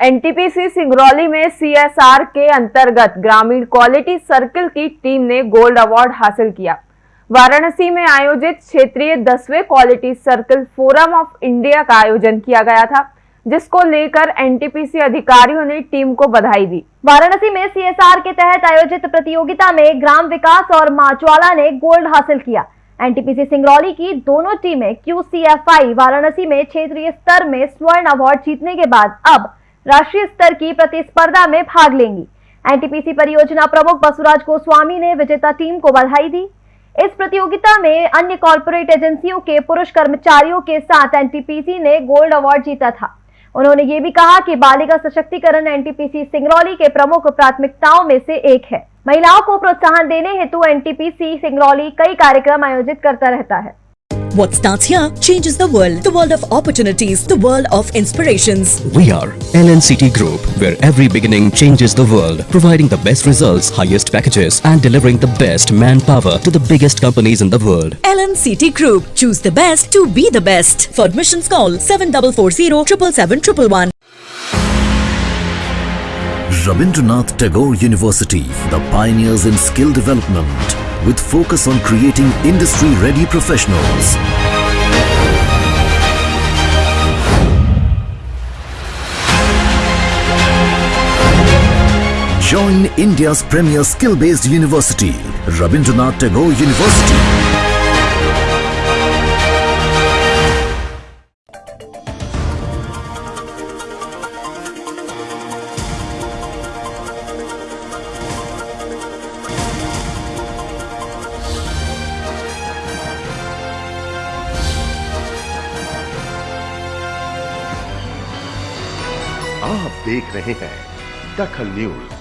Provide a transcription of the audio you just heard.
NTPC Singrauli में CSR के अंतर्गत ग्रामीण क्वालिटी सर्कल की टीम ने गोल्ड अवार्ड हासिल किया। वाराणसी में आयोजित क्षेत्रीय दसवें quality circle forum of India का आयोजन किया गया था, जिसको लेकर एनटीपीसी अधिकारियों ने टीम को बधाई दी। वाराणसी में सीएसआर के तहत आयोजित प्रतियोगिता में ग्राम विकास और माचवाला ने गोल्ड हासिल किया। एनटीपीसी सिंगरौली की दोनों टीमें क्यूसीएफआई वाराणसी में क्षेत्रीय स्तर में स्वर्ण अवार्ड जीतने के बाद अब राष्ट्रीय स्तर की प्रतिस्पर्धा में भाग लेंगी। एनटीपीसी परियोजना प्रमुख बसुराज गोस्वामी ने विजेता टीम को बधाई दी। इस प्रतियोगिता में अन्य कॉरपोरेट एजेंसियों के पुरुष कर्मचारियों के साथ एनटीपीसी ने गोल्ड अवार्ड जीता था। उन्होंने ये भी कहा कि बालिका सशक्तिकरण एनटीपीसी सिंगरौली के प्रमुख प्राथमिकताओं में से एक है। महिलाओं को प्रोत्साहन देने हेतु एनटीपीसी सिंगरौली कई कार्यक्रम आयोजित करता रहता है। What starts here changes the world. The world of opportunities. The world of inspirations. We are LNCT Group, where every beginning changes the world, providing the best results, highest packages, and delivering the best manpower to the biggest companies in the world. LNCT Group. Choose the best to be the best. For admissions, call 7440 777 Rabindranath Tagore University, the pioneers in skill development, with focus on creating industry-ready professionals. Join India's premier skill-based university, Rabindranath Tagore University. आप देख रहे हैं दखल news.